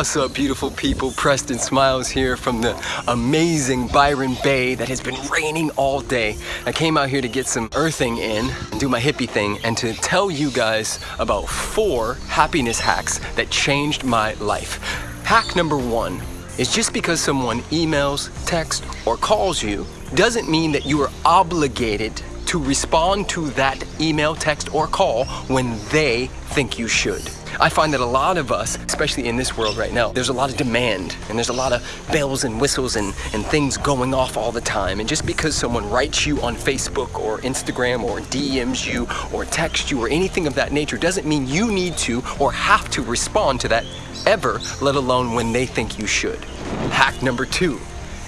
What's up, beautiful people? Preston Smiles here from the amazing Byron Bay that has been raining all day. I came out here to get some earthing in and do my hippie thing and to tell you guys about four happiness hacks that changed my life. Hack number one is just because someone emails, texts, or calls you doesn't mean that you are obligated to respond to that email, text, or call when they think you should. I find that a lot of us, especially in this world right now, there's a lot of demand and there's a lot of bells and whistles and, and things going off all the time. And just because someone writes you on Facebook or Instagram or DMs you or texts you or anything of that nature doesn't mean you need to or have to respond to that ever, let alone when they think you should. Hack number two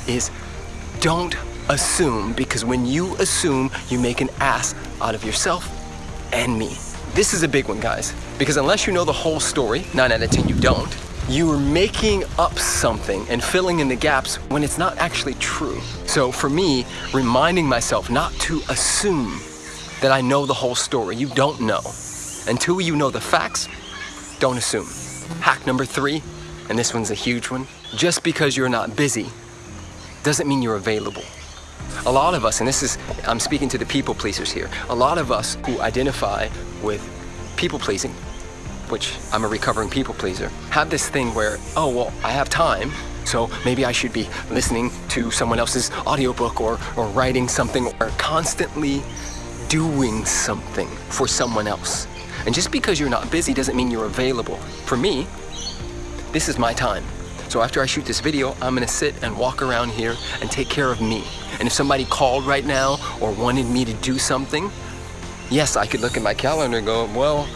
is don't assume because when you assume, you make an ass out of yourself and me. This is a big one, guys, because unless you know the whole story, 9 out of 10 you don't, you are making up something and filling in the gaps when it's not actually true. So for me, reminding myself not to assume that I know the whole story. You don't know. Until you know the facts, don't assume. Hack number three, and this one's a huge one, just because you're not busy doesn't mean you're available. A lot of us, and this is, I'm speaking to the people pleasers here, a lot of us who identify with people pleasing, which I'm a recovering people pleaser, have this thing where, oh, well, I have time, so maybe I should be listening to someone else's audiobook or, or writing something or constantly doing something for someone else. And just because you're not busy doesn't mean you're available. For me, this is my time. So after I shoot this video, I'm gonna sit and walk around here and take care of me. And if somebody called right now or wanted me to do something, yes, I could look at my calendar and go, well,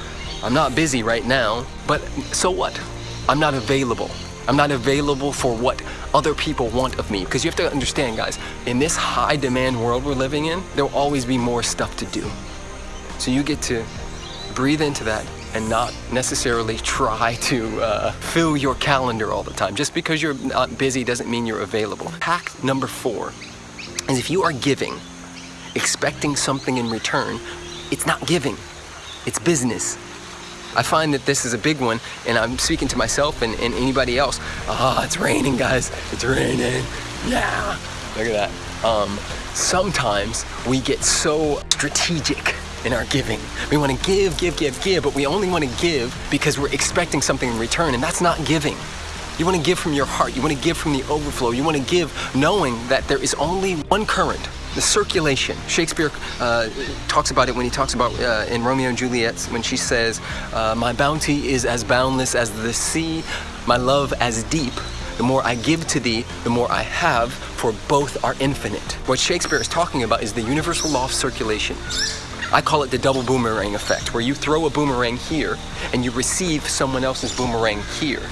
I'm not busy right now, but so what? I'm not available. I'm not available for what other people want of me. Because you have to understand, guys, in this high demand world we're living in, there'll always be more stuff to do. So you get to breathe into that and not necessarily try to uh, fill your calendar all the time. Just because you're not busy doesn't mean you're available. Hack number four is if you are giving, expecting something in return, it's not giving, it's business. I find that this is a big one, and I'm speaking to myself and, and anybody else. Ah, oh, it's raining, guys. It's raining. Yeah. Look at that. Um, sometimes we get so strategic in our giving. We want to give, give, give, give, but we only want to give because we're expecting something in return, and that's not giving. You want to give from your heart. You want to give from the overflow. You want to give knowing that there is only one current, the circulation. Shakespeare uh, talks about it when he talks about uh, in Romeo and Juliet when she says, uh, My bounty is as boundless as the sea, my love as deep. The more I give to thee, the more I have, for both are infinite. What Shakespeare is talking about is the universal law of circulation. I call it the double boomerang effect, where you throw a boomerang here and you receive someone else's boomerang here.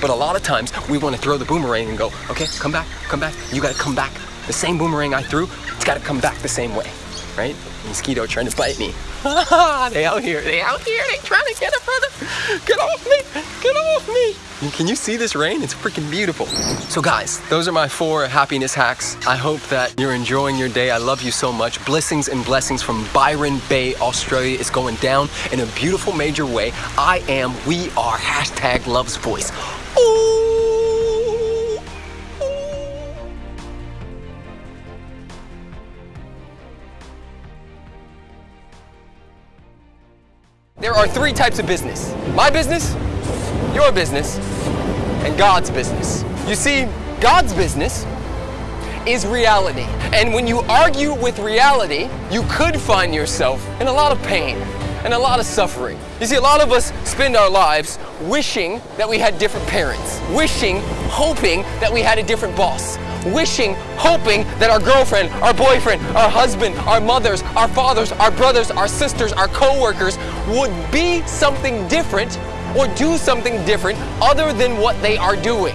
But a lot of times we want to throw the boomerang and go, okay, come back, come back. You got to come back. The same boomerang I threw, it's got to come back the same way, right? Mosquito trying to bite me. they out here, they out here, they trying to get a brother. Get off me, get off me. Can you see this rain? It's freaking beautiful. So guys, those are my four happiness hacks. I hope that you're enjoying your day. I love you so much. Blessings and blessings from Byron Bay, Australia. It's going down in a beautiful major way. I am, we are, hashtag loves voice. Ooh. There are three types of business. My business, your business, and God's business. You see, God's business is reality. And when you argue with reality, you could find yourself in a lot of pain and a lot of suffering. You see, a lot of us spend our lives wishing that we had different parents, wishing, hoping that we had a different boss, wishing, hoping that our girlfriend, our boyfriend, our husband, our mothers, our fathers, our brothers, our sisters, our co-workers would be something different or do something different other than what they are doing.